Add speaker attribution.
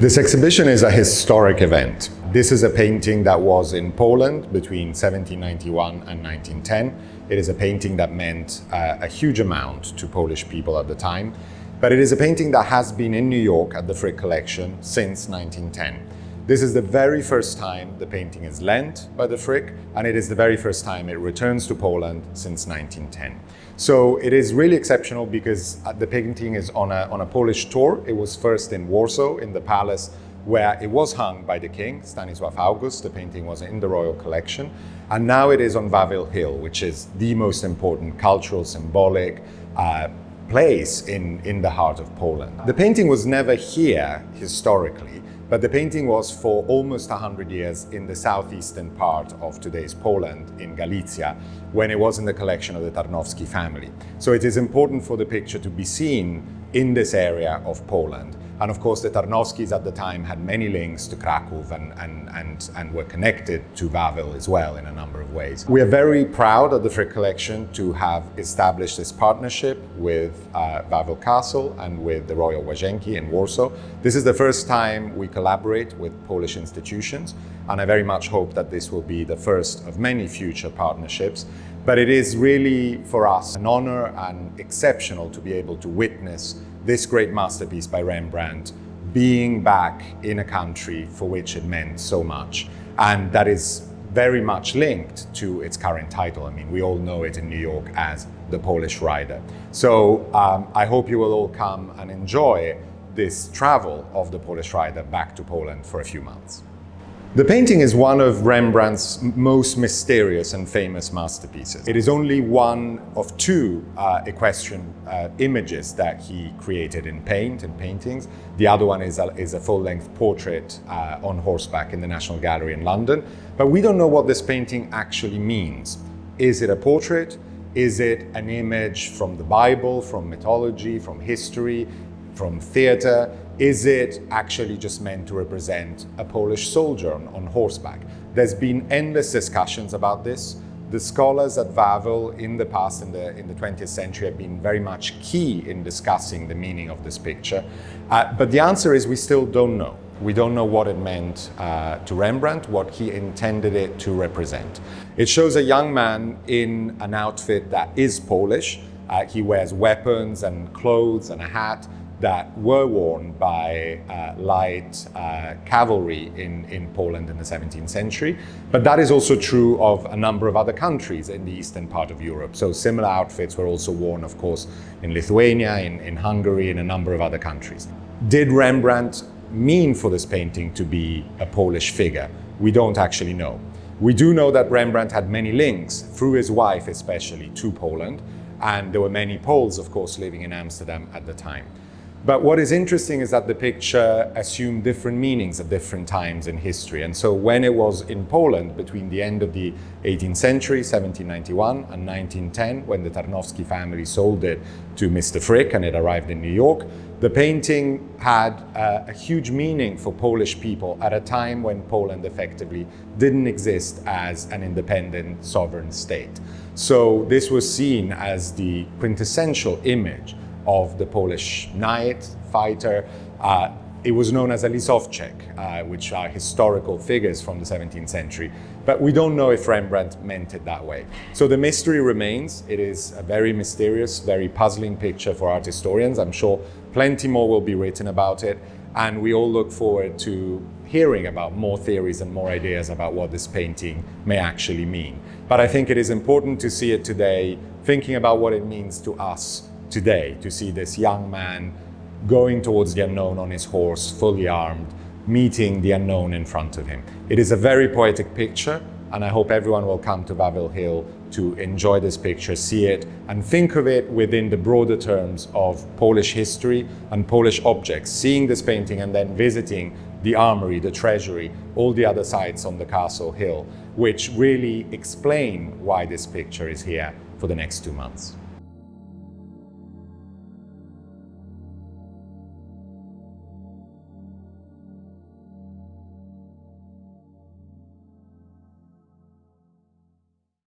Speaker 1: This exhibition is a historic event. This is a painting that was in Poland between 1791 and 1910. It is a painting that meant uh, a huge amount to Polish people at the time, but it is a painting that has been in New York at the Frick Collection since 1910. This is the very first time the painting is lent by the Frick, and it is the very first time it returns to Poland since 1910. So it is really exceptional because uh, the painting is on a, on a Polish tour. It was first in Warsaw, in the palace where it was hung by the king, Stanisław August. The painting was in the royal collection. And now it is on Wawel Hill, which is the most important cultural, symbolic uh, place in, in the heart of Poland. The painting was never here historically, but the painting was for almost 100 years in the southeastern part of today's Poland, in Galicia, when it was in the collection of the Tarnowski family. So it is important for the picture to be seen in this area of Poland. And of course, the Tarnowskis at the time had many links to Kraków and, and, and, and were connected to Wawel as well in a number of ways. We are very proud at the Frick Collection to have established this partnership with uh, Wawel Castle and with the Royal Łazienki in Warsaw. This is the first time we collaborate with Polish institutions, and I very much hope that this will be the first of many future partnerships. But it is really for us an honor and exceptional to be able to witness this great masterpiece by Rembrandt being back in a country for which it meant so much. And that is very much linked to its current title. I mean, we all know it in New York as The Polish Rider. So um, I hope you will all come and enjoy this travel of the Polish Rider back to Poland for a few months. The painting is one of Rembrandt's most mysterious and famous masterpieces. It is only one of two uh, equestrian uh, images that he created in paint and paintings. The other one is a, is a full-length portrait uh, on horseback in the National Gallery in London. But we don't know what this painting actually means. Is it a portrait? Is it an image from the Bible, from mythology, from history, from theatre? Is it actually just meant to represent a Polish soldier on, horseback? There's been endless discussions about this. The scholars at Wawel in the past, in the, in the 20th century, have been very much key in discussing the meaning of this picture. Uh, but the answer is we still don't know. We don't know what it meant uh, to Rembrandt, what he intended it to represent. It shows a young man in an outfit that is Polish. Uh, he wears weapons and clothes and a hat that were worn by uh, light uh, cavalry in, in Poland in the 17th century. But that is also true of a number of other countries in the eastern part of Europe. So similar outfits were also worn, of course, in Lithuania, in, in Hungary, in a number of other countries. Did Rembrandt mean for this painting to be a Polish figure? We don't actually know. We do know that Rembrandt had many links, through his wife especially, to Poland, and there were many Poles, of course, living in Amsterdam at the time. But what is interesting is that the picture assumed different meanings at different times in history. And so when it was in Poland between the end of the 18th century, 1791 and 1910, when the Tarnowski family sold it to Mr. Frick and it arrived in New York, the painting had uh, a huge meaning for Polish people at a time when Poland effectively didn't exist as an independent sovereign state. So this was seen as the quintessential image of the Polish knight, fighter. Uh, it was known as a Lisowczyk, uh, which are historical figures from the 17th century. But we don't know if Rembrandt meant it that way. So the mystery remains. It is a very mysterious, very puzzling picture for art historians. I'm sure plenty more will be written about it. And we all look forward to hearing about more theories and more ideas about what this painting may actually mean. But I think it is important to see it today, thinking about what it means to us today to see this young man going towards the unknown on his horse, fully armed, meeting the unknown in front of him. It is a very poetic picture, and I hope everyone will come to Wawel Hill to enjoy this picture, see it, and think of it within the broader terms of Polish history and Polish objects, seeing this painting and then visiting the armory, the treasury, all the other sites on the castle hill, which really explain why this picture is here for the next two months.